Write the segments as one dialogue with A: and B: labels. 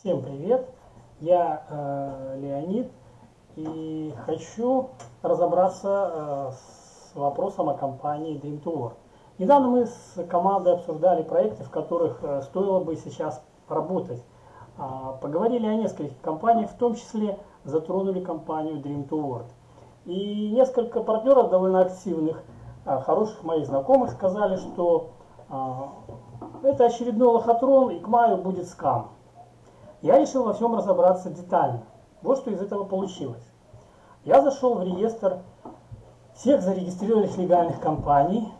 A: Всем привет! Я э, Леонид и хочу разобраться э, с вопросом о компании Dream to Work. Недавно мы с командой обсуждали проекты, в которых э, стоило бы сейчас работать. А, поговорили о нескольких компаниях, в том числе затронули компанию Dream to. И несколько партнеров довольно активных, а, хороших моих знакомых сказали, что а, это очередной лохотрон и к маю будет скам. Я решил во всем разобраться детально. Вот что из этого получилось. Я зашел в реестр всех зарегистрированных легальных компаний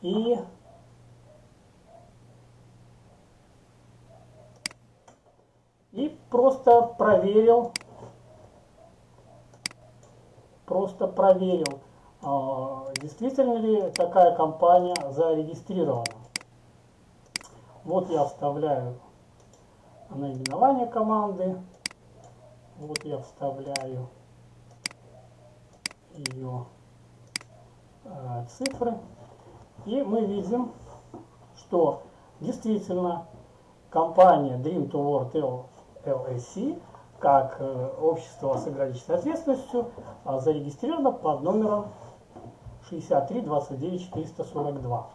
A: и и просто проверил просто проверил а, действительно ли такая компания зарегистрирована вот я вставляю наименование команды. Вот я вставляю ее э, цифры. И мы видим, что действительно компания Dream to World LLC как э, общество с ограниченной ответственностью э, зарегистрировано под номером 63 29 442.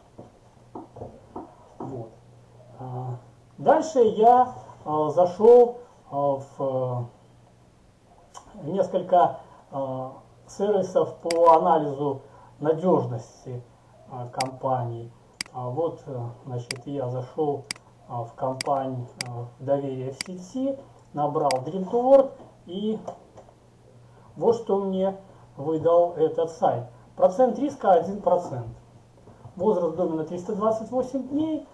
A: Вот. Дальше я зашел э, в э, несколько сервисов по анализу надежности компаний. А вот, значит, я зашел в компанию доверие в сети, набрал Dream to Work и вот что мне выдал этот сайт. Процент риска 1%. Возраст домена 328 дней,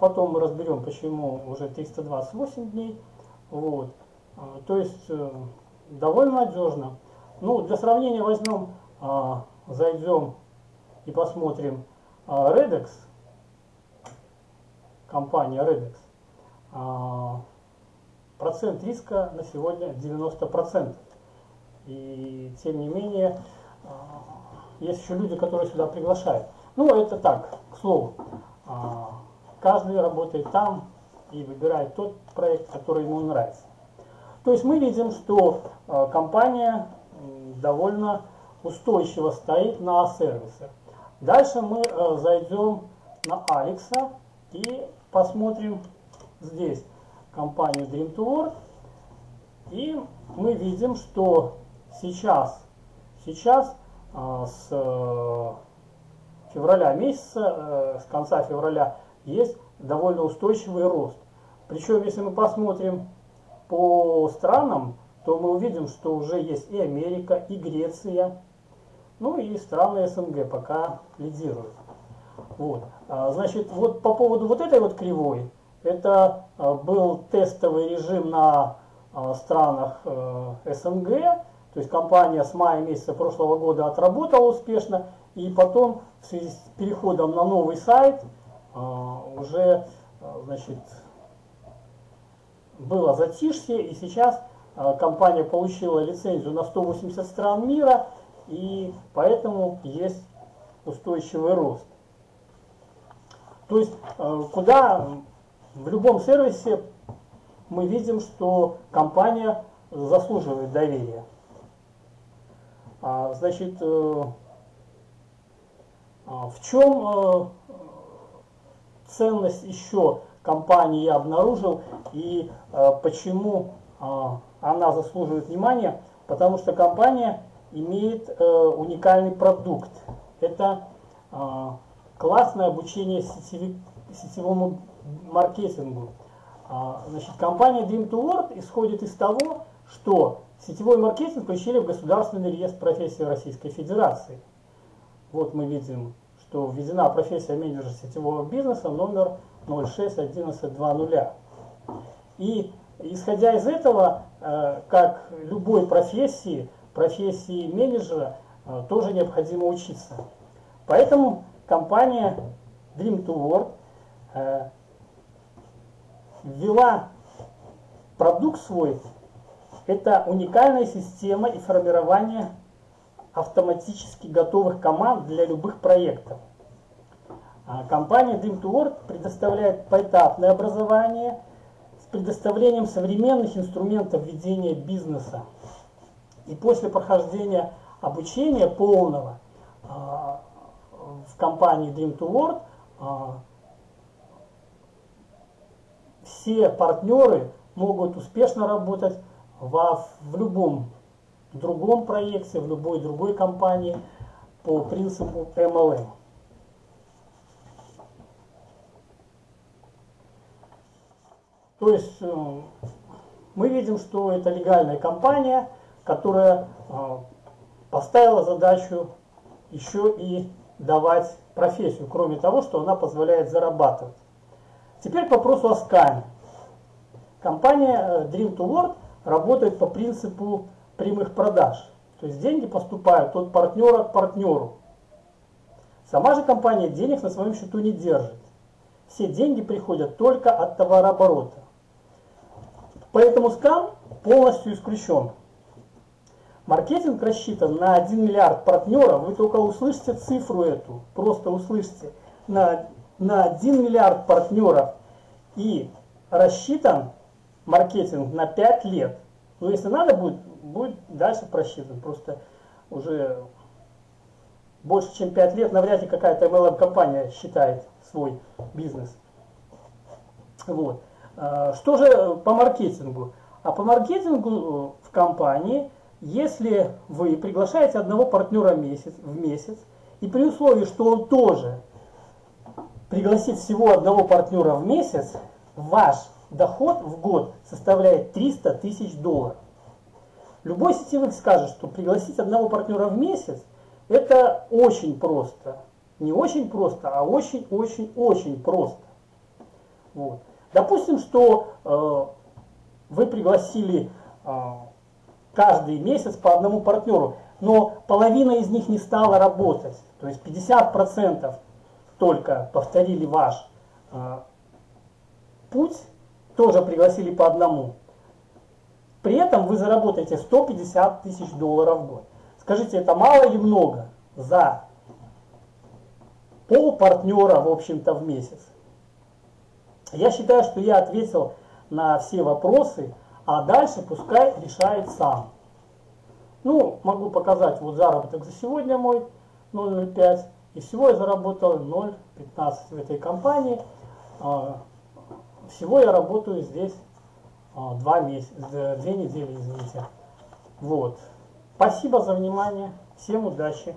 A: потом мы разберем, почему уже 328 дней. Вот. А, то есть э, довольно надежно. Ну, для сравнения возьмем, а, зайдем и посмотрим Redex, компания Redex. Процент риска на сегодня 90%. И тем не менее, есть еще люди, которые сюда приглашают. Ну, это так, к слову. Каждый работает там и выбирает тот проект, который ему нравится. То есть мы видим, что э, компания довольно устойчиво стоит на сервисах. Дальше мы э, зайдем на Алекса и посмотрим здесь компанию Dream. И мы видим, что сейчас, сейчас э, с февраля месяца, с конца февраля есть довольно устойчивый рост. Причем, если мы посмотрим по странам, то мы увидим, что уже есть и Америка, и Греция, ну и страны СНГ пока лидируют. Вот. А, значит, вот по поводу вот этой вот кривой, это а, был тестовый режим на а, странах э, СНГ, то есть компания с мая месяца прошлого года отработала успешно, и потом в связи с переходом на новый сайт – уже а, значит, было затишье, и сейчас а, компания получила лицензию на 180 стран мира, и поэтому есть устойчивый рост. То есть, куда в любом сервисе мы видим, что компания заслуживает доверия. Значит, э, в чем э, ценность еще компании я обнаружил и э, почему э, она заслуживает внимания, потому что компания имеет э, уникальный продукт. Это классное обучение сетевому маркетингу. Э, значит, компания Dream to Work исходит из того, что сетевой маркетинг включили в Государственный реестр профессий Российской Федерации. Вот мы видим что введена профессия менеджера сетевого бизнеса номер 061120. И исходя из этого, э, как любой профессии, профессии менеджера э, тоже необходимо учиться. Поэтому компания Dream to Work э, ввела продукт свой, это уникальная система и формирование автоматически готовых команд для любых проектов. А компания Dream to Work предоставляет поэтапное образование с предоставлением современных инструментов ведения бизнеса. И после прохождения обучения полного а, в компании Dream to World а, все партнеры могут успешно работать в любом другом проекте, в любой другой компании по принципу MLM. То есть э, мы видим, что это легальная компания, которая э, поставила задачу еще и давать профессию, кроме того, что она позволяет зарабатывать. Теперь к вопросу о скаме. Компания э, Dream to World работает по принципу прямых продаж. То есть деньги поступают от партнера к партнеру. Сама же компания денег на своем счету не держит. Все деньги приходят только от товарооборота. Поэтому скам полностью исключен. Маркетинг рассчитан на 1 миллиард партнеров. Вы только услышите цифру эту, просто услышите. На, на 1 миллиард партнеров. И рассчитан маркетинг на 5 лет. Но если надо будет, будет дальше просчитан. Просто уже больше чем 5 лет навряд ли какая-то MLM-компания считает свой бизнес. Вот. А, что же по маркетингу? А по маркетингу э, в компании, если вы приглашаете одного партнера месяц, в месяц, и при условии, что он тоже пригласит всего одного партнера в месяц, ваш доход в год составляет 300 тысяч долларов. Любой сетевик скажет, что пригласить одного партнера в месяц это очень просто. Не очень просто, а очень-очень-очень просто. Вот. Допустим, что э, вы пригласили э, каждый месяц по одному партнеру, но половина из них не стала работать. То есть 50% только повторили ваш э, путь, тоже пригласили по одному. При этом вы заработаете 150 тысяч долларов в год. Скажите, это мало или много за пол партнера, в общем-то, в месяц? Я считаю, что я ответил на все вопросы, а дальше пускай решает сам. Ну, могу показать вот заработок за сегодня мой 0,05. И всего я заработал 0,15 в этой компании. Всего я работаю здесь а, два месяца, две недели, извините. Вот. Спасибо за внимание. Всем удачи.